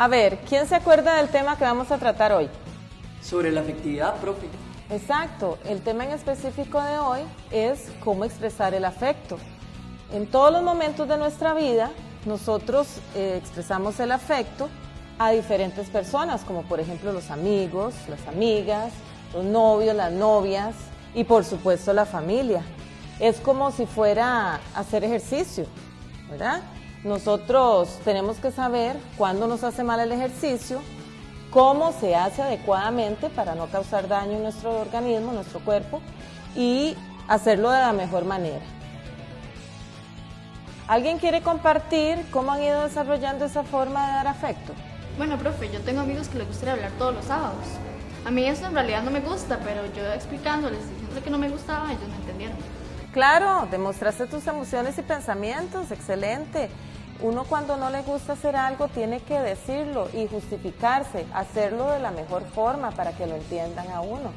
A ver, ¿quién se acuerda del tema que vamos a tratar hoy? Sobre la afectividad, profe. Exacto, el tema en específico de hoy es cómo expresar el afecto. En todos los momentos de nuestra vida, nosotros eh, expresamos el afecto a diferentes personas, como por ejemplo los amigos, las amigas, los novios, las novias y por supuesto la familia. Es como si fuera hacer ejercicio, ¿verdad? Nosotros tenemos que saber cuándo nos hace mal el ejercicio, cómo se hace adecuadamente para no causar daño en nuestro organismo, en nuestro cuerpo y hacerlo de la mejor manera. ¿Alguien quiere compartir cómo han ido desarrollando esa forma de dar afecto? Bueno, profe, yo tengo amigos que les gustaría hablar todos los sábados. A mí eso en realidad no me gusta, pero yo explicándoles, diciendo que no me gustaba, ellos me entendieron. Claro, demostraste tus emociones y pensamientos, excelente. Uno cuando no le gusta hacer algo tiene que decirlo y justificarse, hacerlo de la mejor forma para que lo entiendan a uno.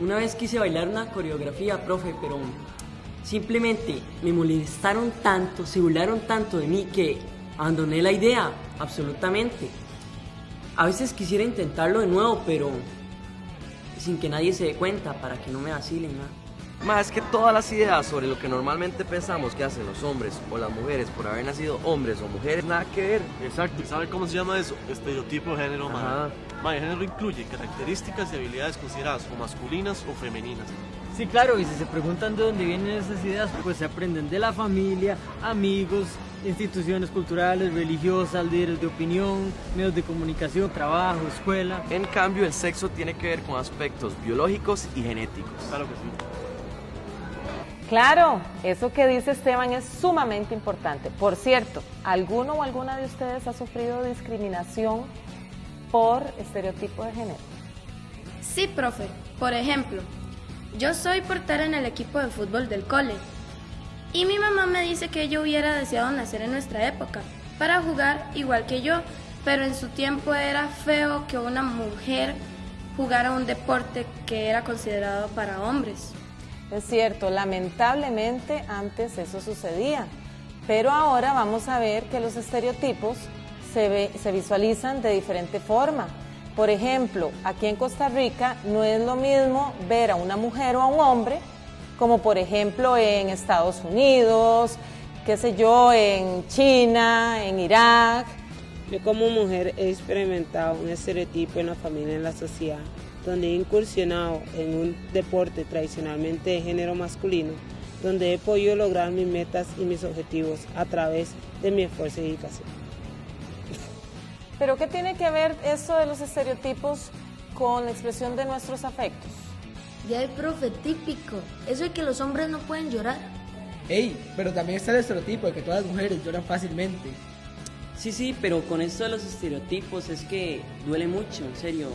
Una vez quise bailar una coreografía, profe, pero simplemente me molestaron tanto, se burlaron tanto de mí que abandoné la idea, absolutamente. A veces quisiera intentarlo de nuevo, pero sin que nadie se dé cuenta, para que no me vacilen nada. Más que todas las ideas sobre lo que normalmente pensamos que hacen los hombres o las mujeres por haber nacido hombres o mujeres, nada que ver. Exacto, ¿y sabe cómo se llama eso? Estereotipo de género, Ajá. mae. Mae, género incluye características y habilidades consideradas o masculinas o femeninas. Sí, claro, y si se preguntan de dónde vienen esas ideas, pues se aprenden de la familia, amigos, instituciones culturales, religiosas, líderes de opinión, medios de comunicación, trabajo, escuela. En cambio, el sexo tiene que ver con aspectos biológicos y genéticos. Claro que sí. Claro, eso que dice Esteban es sumamente importante. Por cierto, ¿alguno o alguna de ustedes ha sufrido discriminación por estereotipo de género? Sí, profe. Por ejemplo, yo soy portera en el equipo de fútbol del cole. Y mi mamá me dice que yo hubiera deseado nacer en nuestra época para jugar igual que yo, pero en su tiempo era feo que una mujer jugara un deporte que era considerado para hombres. Es cierto, lamentablemente antes eso sucedía, pero ahora vamos a ver que los estereotipos se, se visualizan de diferente forma. Por ejemplo, aquí en Costa Rica no es lo mismo ver a una mujer o a un hombre como por ejemplo en Estados Unidos, qué sé yo, en China, en Irak. Yo como mujer he experimentado un estereotipo en la familia en la sociedad, donde he incursionado en un deporte tradicionalmente de género masculino, donde he podido lograr mis metas y mis objetivos a través de mi esfuerzo y dedicación. Pero ¿qué tiene que ver eso de los estereotipos con la expresión de nuestros afectos? Ya el profe típico, eso de que los hombres no pueden llorar. Ey, pero también está el estereotipo de que todas las mujeres lloran fácilmente. Sí, sí, pero con esto de los estereotipos es que duele mucho, en serio.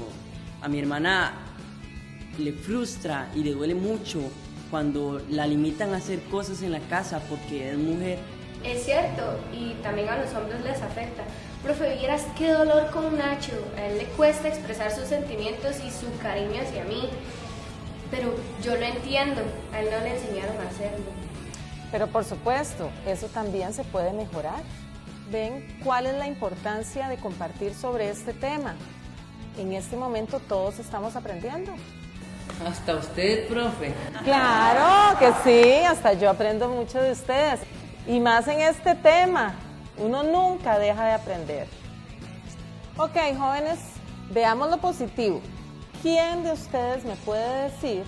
A mi hermana le frustra y le duele mucho cuando la limitan a hacer cosas en la casa porque es mujer. Es cierto, y también a los hombres les afecta. Profe, vieras qué dolor con Nacho. A él le cuesta expresar sus sentimientos y su cariño hacia mí. Pero yo lo entiendo, a él no le enseñaron a hacerlo. Pero por supuesto, eso también se puede mejorar. ¿Ven cuál es la importancia de compartir sobre este tema? En este momento todos estamos aprendiendo. Hasta usted, profe. Claro que sí, hasta yo aprendo mucho de ustedes. Y más en este tema, uno nunca deja de aprender. Ok, jóvenes, veamos lo positivo. ¿Quién de ustedes me puede decir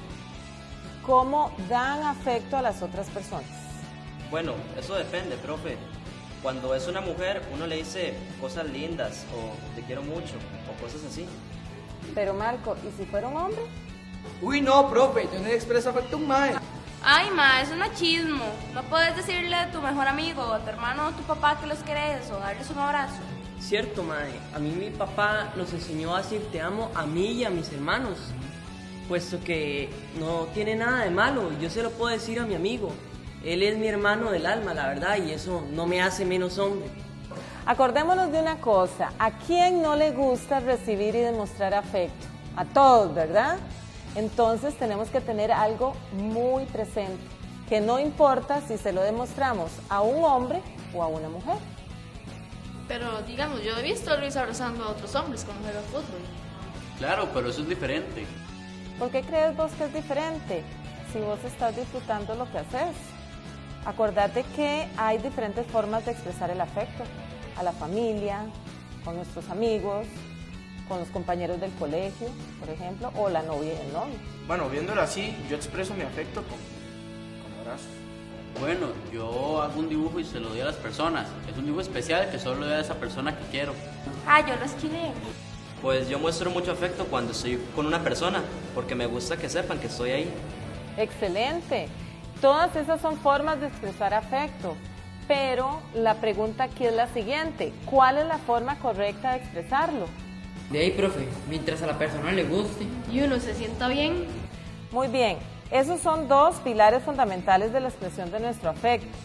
cómo dan afecto a las otras personas? Bueno, eso depende, profe. Cuando es una mujer, uno le dice cosas lindas o te quiero mucho o cosas así. Pero Marco, ¿y si fuera un hombre? Uy, no, profe, yo no le expreso afecto a un mae. Ay, ma, es un machismo. No puedes decirle a tu mejor amigo, a tu hermano o a tu papá que los querés o darles un abrazo. Cierto, mae. A mí mi papá nos enseñó a decir te amo a mí y a mis hermanos, puesto que no tiene nada de malo. Yo se lo puedo decir a mi amigo. Él es mi hermano del alma, la verdad, y eso no me hace menos hombre. Acordémonos de una cosa, ¿a quién no le gusta recibir y demostrar afecto? A todos, ¿verdad? Entonces tenemos que tener algo muy presente, que no importa si se lo demostramos a un hombre o a una mujer. Pero digamos, yo he visto a Luis abrazando a otros hombres cuando juega fútbol. Claro, pero eso es diferente. ¿Por qué crees vos que es diferente si vos estás disfrutando lo que haces? Acordate que hay diferentes formas de expresar el afecto a la familia, con nuestros amigos, con los compañeros del colegio, por ejemplo, o la novia y el novio. Bueno, viéndolo así, yo expreso mi afecto con, con abrazos. Bueno, yo hago un dibujo y se lo doy a las personas. Es un dibujo especial que solo le doy a esa persona que quiero. Ah, yo lo esquivé. Pues yo muestro mucho afecto cuando estoy con una persona, porque me gusta que sepan que estoy ahí. Excelente. Todas esas son formas de expresar afecto. Pero la pregunta aquí es la siguiente. ¿Cuál es la forma correcta de expresarlo? De ahí, profe, mientras a la persona le guste. Y uno se sienta bien. Muy bien. Esos son dos pilares fundamentales de la expresión de nuestro afecto.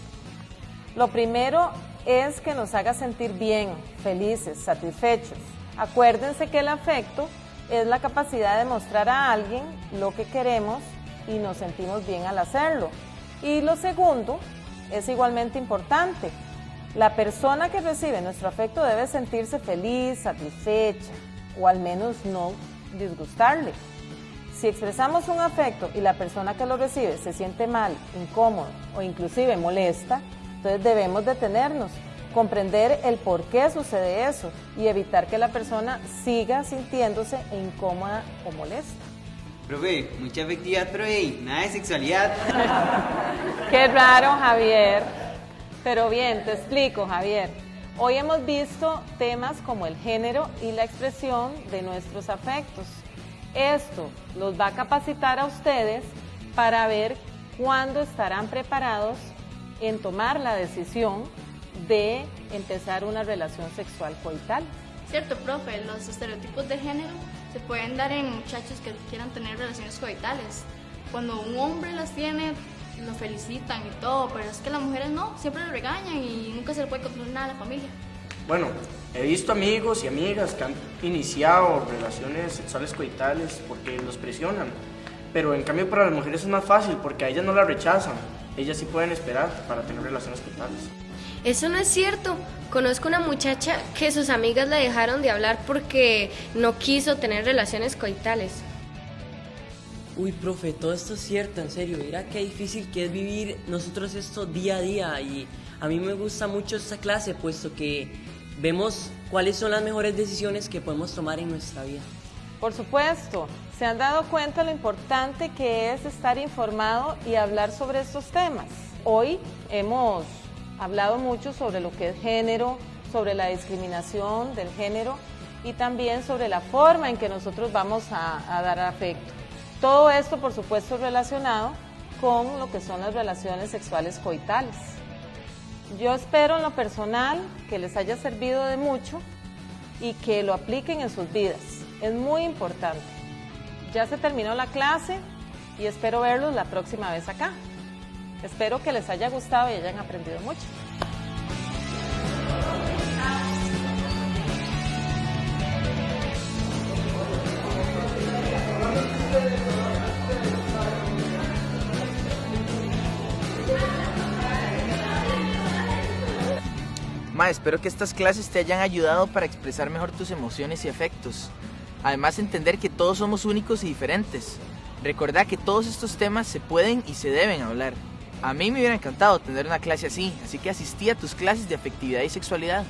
Lo primero es que nos haga sentir bien, felices, satisfechos. Acuérdense que el afecto es la capacidad de mostrar a alguien lo que queremos y nos sentimos bien al hacerlo. Y lo segundo es igualmente importante. La persona que recibe nuestro afecto debe sentirse feliz, satisfecha o al menos no disgustarle. Si expresamos un afecto y la persona que lo recibe se siente mal, incómodo o inclusive molesta, entonces debemos detenernos, comprender el por qué sucede eso y evitar que la persona siga sintiéndose incómoda o molesta. Profe, mucha afectividad, pero hey, nada de sexualidad. Qué raro, Javier. Pero bien, te explico, Javier. Hoy hemos visto temas como el género y la expresión de nuestros afectos. Esto los va a capacitar a ustedes para ver cuándo estarán preparados en tomar la decisión de empezar una relación sexual coital. Cierto, profe, los estereotipos de género se pueden dar en muchachos que quieran tener relaciones coitales. Cuando un hombre las tiene, lo felicitan y todo, pero es que las mujeres no, siempre lo regañan y nunca se le puede controlar nada a la familia. Bueno, he visto amigos y amigas que han iniciado relaciones sexuales coitales porque los presionan. Pero en cambio para las mujeres es más fácil porque a ellas no las rechazan. Ellas sí pueden esperar para tener relaciones coitales. Eso no es cierto. Conozco una muchacha que sus amigas le dejaron de hablar porque no quiso tener relaciones coitales. Uy, profe, todo esto es cierto, en serio. Mira qué difícil que es vivir nosotros esto día a día. Y a mí me gusta mucho esta clase, puesto que vemos cuáles son las mejores decisiones que podemos tomar en nuestra vida. Por supuesto, se han dado cuenta lo importante que es estar informado y hablar sobre estos temas. Hoy hemos hablado mucho sobre lo que es género, sobre la discriminación del género y también sobre la forma en que nosotros vamos a, dar afecto. Todo esto, por supuesto, relacionado con lo que son las relaciones sexuales coitales. Yo espero en lo personal que les haya servido de mucho y que lo apliquen en sus vidas. Es muy importante. Ya se terminó la clase y espero verlos la próxima vez acá. Espero que les haya gustado y hayan aprendido mucho. Ma, espero que estas clases te hayan ayudado para expresar mejor tus emociones y afectos. Además, entender que todos somos únicos y diferentes. Recordá que todos estos temas se pueden y se deben hablar. A mí me hubiera encantado tener una clase así, así que asistí a tus clases de afectividad y sexualidad.